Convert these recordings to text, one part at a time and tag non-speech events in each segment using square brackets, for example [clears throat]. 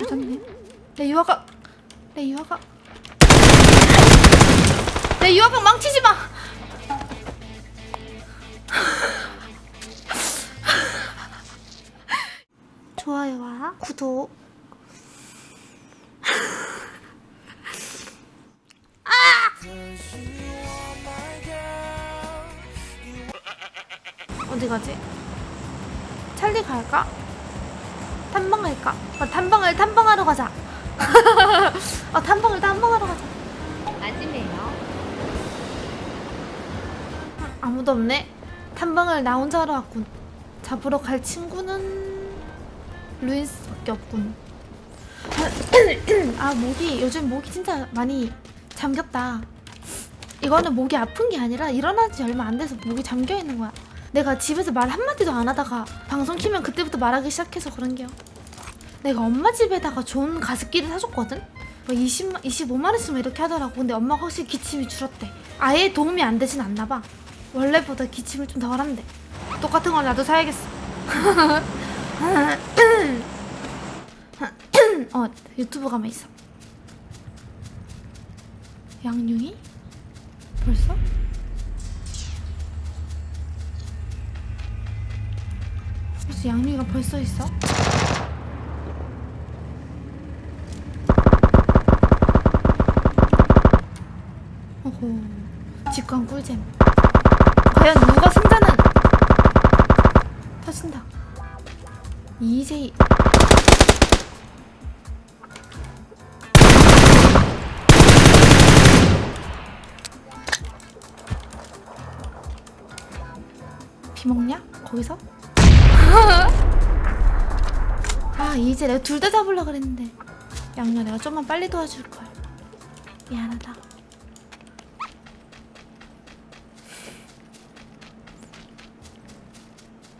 조졌네. 내 유아가 내 유아가 내 유아가 망치지 마. 좋아요와 구독. 어디 가지? 찰리 갈까? 탐방 갈까? 아, 탐방을 탐방하러 가자. 아, [laughs] 탐방을 탐방하러 가자. 맞으네요. 아무도 없네. 탐방을 나 혼자 하러 왔군. 잡으러 갈 친구는 루인스밖에 없군. [clears throat] 아 목이 요즘 목이 진짜 많이 잠겼다. 이거는 목이 아픈 게 아니라 일어난 지 얼마 안 돼서 목이 잠겨 있는 거야. 내가 집에서 말 한마디도 안 하다가 방송 키면 그때부터 말하기 시작해서 그런 게요. 내가 엄마 집에다가 좋은 가습기를 사줬거든? 뭐 20만, 25만원씩 이렇게 하더라고. 근데 엄마가 확실히 기침이 줄었대. 아예 도움이 안 되진 않나 봐. 원래보다 기침을 좀 덜 한대. 똑같은 걸 나도 사야겠어. [laughs] 어, 유튜브 가면 있어. 양용이? 벌써? 벌써 양용이가 벌써 있어? 오호, 직관 꿀잼. 과연 누가 승자는? 터진다. 이제 비 먹냐? 거기서? [laughs] 아 이제 내가 둘 다 잡으려 그랬는데 양녀 내가 좀만 빨리 도와줄 걸. 미안하다.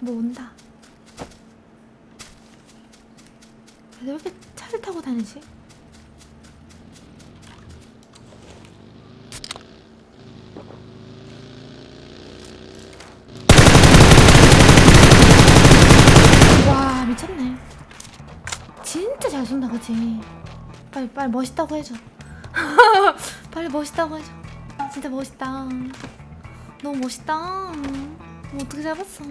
뭐 온다. 왜 이렇게 차를 타고 다니지? 와 미쳤네. 진짜 잘 쏜다 그치? 빨리 빨리 멋있다고 해줘. [laughs] 빨리 멋있다고 해줘. 진짜 멋있다. 너무 멋있다. 뭐 어떻게 잡았어?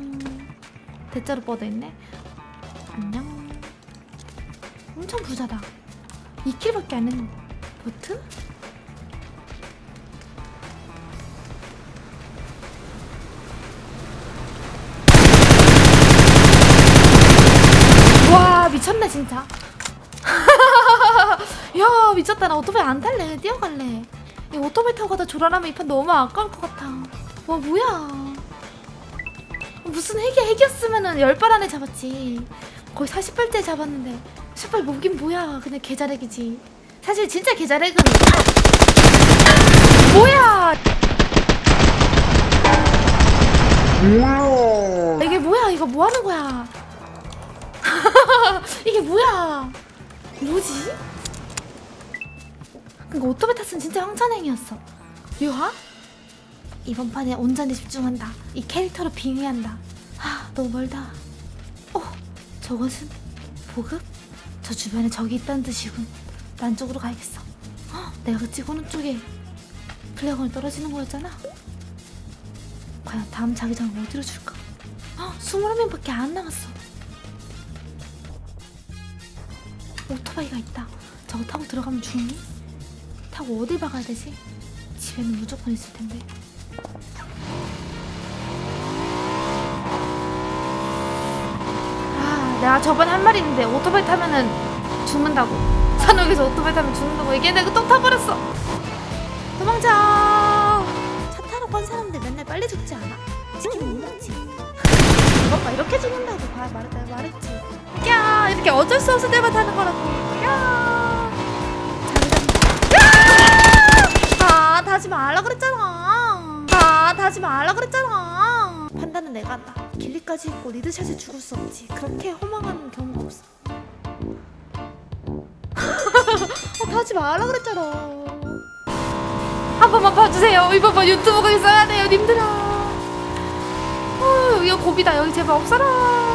대자로 뻗어있네. 안녕. 엄청 부자다. 2킬밖에 안 했는데. 보트? 미쳤네 진짜. [laughs] 야 미쳤다 나 오토바이 안 탈래 뛰어갈래. 이 오토바이 타고 가다 조란하면 이 판 너무 아까울 것 같아. 와 뭐야. 무슨 핵이 핵이었으면은 열발 안에 잡았지. 거의 40발째 잡았는데 10발 목인 뭐야. 그냥 개자렉이지. 사실 진짜 개자렉은 [laughs] 뭐야. 이게 뭐야? 이거 뭐 하는 거야? [laughs] 이게 뭐야? 뭐지? 그니까 오토바이 탔으면 진짜 황천행이었어. 유하? 이번 판에 온전히 집중한다. 이 캐릭터로 빙의한다. 아, 너무 멀다. 어, 저것은 보급? 저 주변에 적이 있다는 뜻이군. 난 쪽으로 가야겠어. 헉, 내가 그 찍어놓은 쪽에 플래곤이 떨어지는 거였잖아. 과연 다음 자기장을 어디로 줄까? 헉, 21명밖에 안 남았어. 오토바이가 있다. 저거 타고 들어가면 죽니? 타고 어딜 박아야 되지? 집에는 무조건 있을 텐데. 아, 내가 저번에 한 말이 있는데 오토바이 타면은 죽는다고. 산옥에서 오토바이 타면 죽는다고 얘기했는데 또 타버렸어. 도망쳐. 차 타러 간 사람들 맨날 빨리 죽지 않아? 치킨 못 먹지. [laughs] 오빠 이렇게 죽는다고 봐 말했지. 야 이렇게 어쩔 수 없을 때만 타는 거라고. 야. 아 다시 말라 그랬잖아. 아 다시 말라 그랬잖아. 판단은 내가 한다. 길리까지 있고 리드샷에 죽을 수 없지. 그렇게 허망한 경우가 없어. [laughs] 아, 다시 말라 그랬잖아. 한 번만 봐주세요. 이번 번 유튜브가 있어야 돼요, 님들아. 어, 여기가 고비다. 여기 제발 없어라.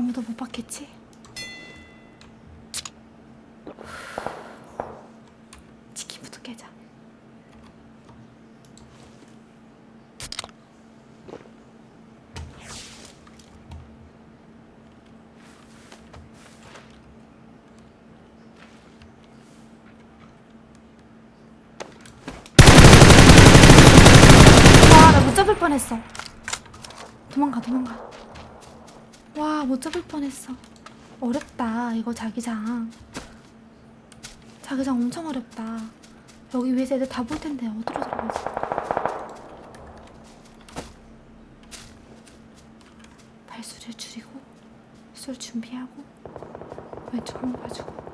아무도 못 봤겠지? 치킨부터 깨자. 와, 나 못 잡을 뻔했어. 도망가, 도망가. 와, 못 잡을 뻔했어. 어렵다, 이거 자기장. 자기장 엄청 어렵다. 여기 위에서 애들 다 볼 텐데, 어디로 들어가지? 발수를 줄이고, 쏠 준비하고, 왼쪽만 봐주고.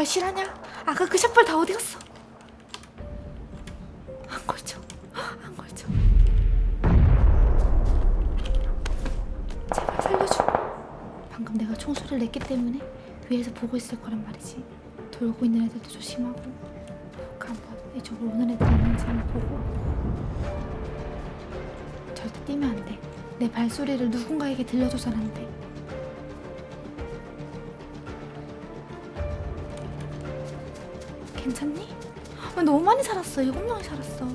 샷발 실하냐? 아까 그 샷발 다 어디 갔어? 안 걸쳐. 안 걸쳐. 제발 살려줘. 방금 내가 총소리를 냈기 때문에 위에서 보고 있을 거란 말이지. 돌고 있는 애들도 조심하고. 그 한번 이쪽으로 오는 애들 있는지 한번 보고. 절대 뛰면 안 돼. 내 발소리를 누군가에게 들려줘선 안 돼. 괜찮니? 아, 너무 많이 살았어. 일곱 명이 살았어. 와,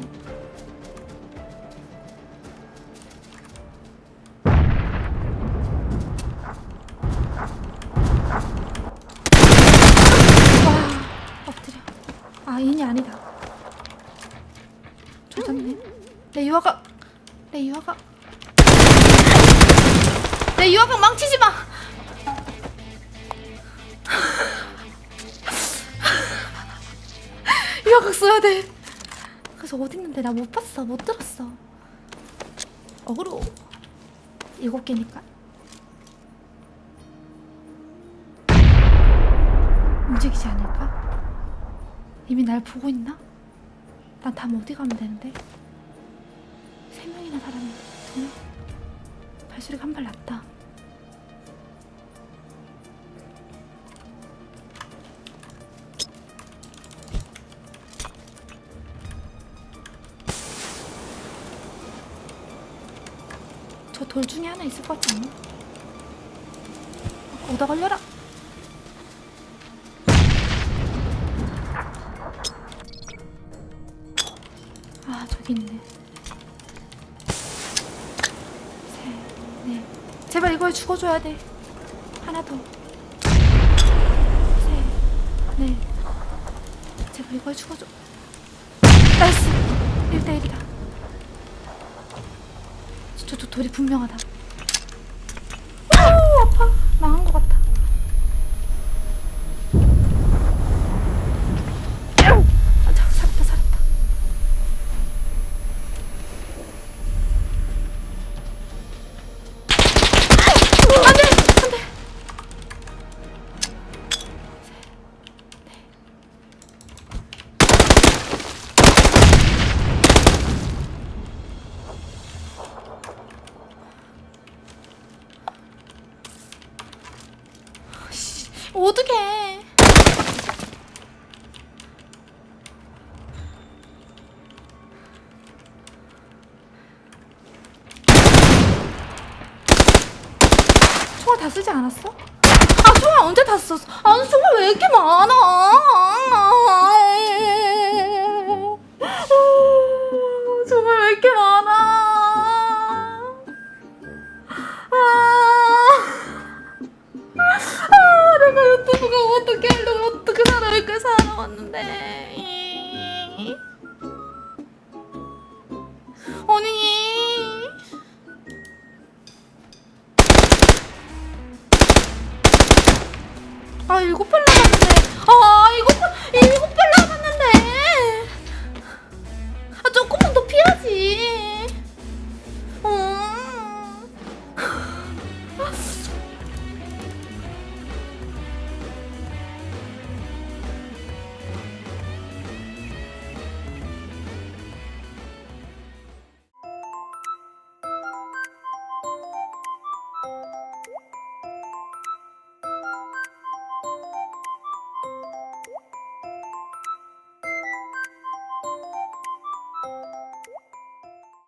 엎드려. 아, 인이 아니다. 조졌네. 내 유아가, 내 유아가, 내 유아가 망치지 마. 유아각 써야 돼. 그래서 어디 있는데 나 못 봤어, 못 들었어. 어그로 일곱 개니까. 움직이지 않을까? 이미 날 보고 있나? 난 다음 어디 가면 되는데? 세 명이나 살았는데 두 명? 발소리가 한 발 났다. 돌 중에 하나 있을 것 같지 않나? 오다 걸려라. 아 저기 있네. 셋, 넷. 제발 이걸 죽어줘야 돼. 하나 더. 셋, 넷. 제발 이걸 죽어줘. 나이스. 1대1이다. 돌이 분명하다. 총알 다 쓰지 않았어? 아 총알 언제 다 썼어? 아니 총알 왜 이렇게 많아? 총알 왜 이렇게 많아? 아, 아 내가 유튜브가 어떻게 하려고 어떻게 살아올까 살아왔는데 아 일곱 번 남았네. 아 일곱 번.